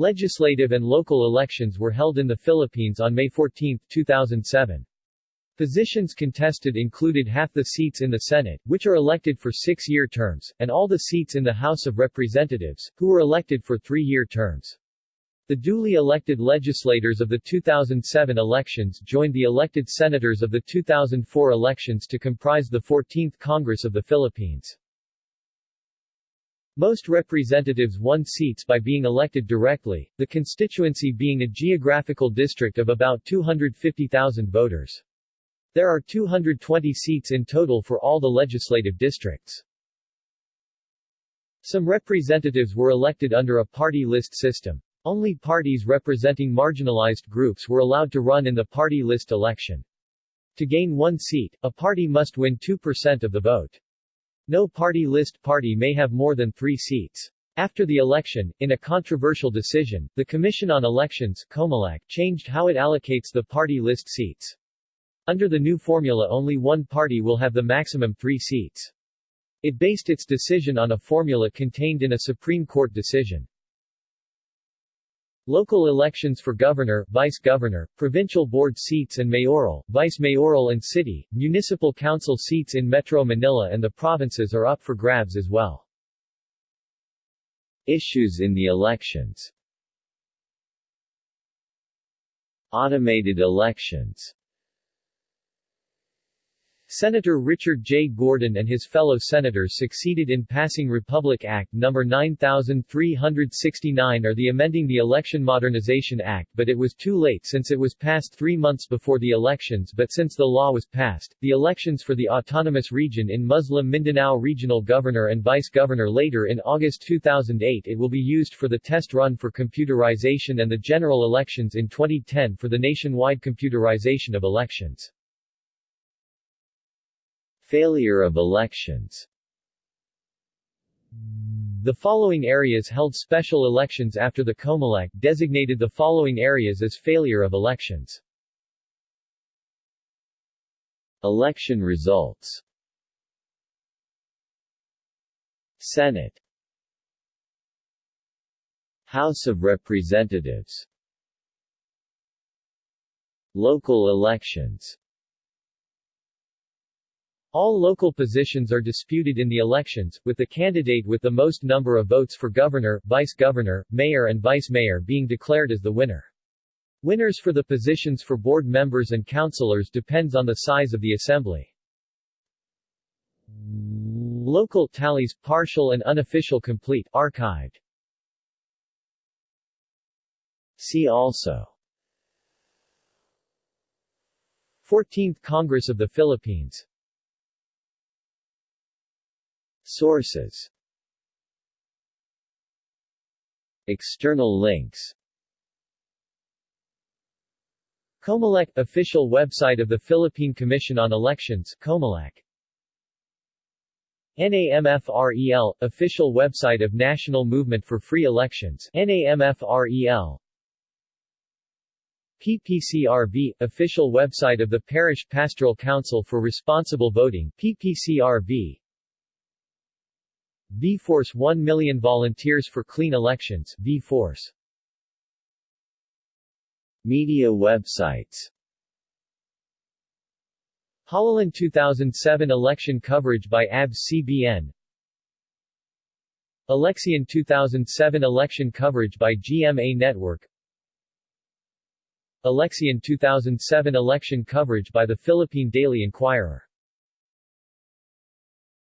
Legislative and local elections were held in the Philippines on May 14, 2007. Positions contested included half the seats in the Senate, which are elected for six-year terms, and all the seats in the House of Representatives, who were elected for three-year terms. The duly elected legislators of the 2007 elections joined the elected senators of the 2004 elections to comprise the 14th Congress of the Philippines. Most representatives won seats by being elected directly, the constituency being a geographical district of about 250,000 voters. There are 220 seats in total for all the legislative districts. Some representatives were elected under a party list system. Only parties representing marginalized groups were allowed to run in the party list election. To gain one seat, a party must win 2% of the vote. No party list party may have more than three seats. After the election, in a controversial decision, the Commission on Elections COMELEC, changed how it allocates the party list seats. Under the new formula only one party will have the maximum three seats. It based its decision on a formula contained in a Supreme Court decision. Local elections for governor, vice-governor, provincial board seats and mayoral, vice-mayoral and city, municipal council seats in Metro Manila and the provinces are up for grabs as well. Issues in the elections Automated elections Senator Richard J. Gordon and his fellow senators succeeded in passing Republic Act No. 9369 or the Amending the Election Modernization Act but it was too late since it was passed three months before the elections but since the law was passed, the elections for the autonomous region in Muslim Mindanao Regional Governor and Vice-Governor later in August 2008 it will be used for the test run for computerization and the general elections in 2010 for the nationwide computerization of elections. Failure of elections. The following areas held special elections after the COMELEC designated the following areas as failure of elections. Election results. Senate. House of Representatives. Local elections all local positions are disputed in the elections, with the candidate with the most number of votes for governor, vice-governor, mayor and vice-mayor being declared as the winner. Winners for the positions for board members and councilors depends on the size of the assembly. Local tallies partial and unofficial complete archived. See also 14th Congress of the Philippines Sources. External links. Comelec – Official website of the Philippine Commission on Elections Comelec. NAMFREL – Official website of National Movement for Free Elections NAMFREL PPCRV – Official website of the Parish Pastoral Council for Responsible Voting PPCRV V-Force 1 million volunteers for clean elections V-Force. Media websites. Halalan 2007 election coverage by ABS-CBN Eleksyon 2007 election coverage by GMA Network. Eleksyon 2007 election coverage by the Philippine Daily Inquirer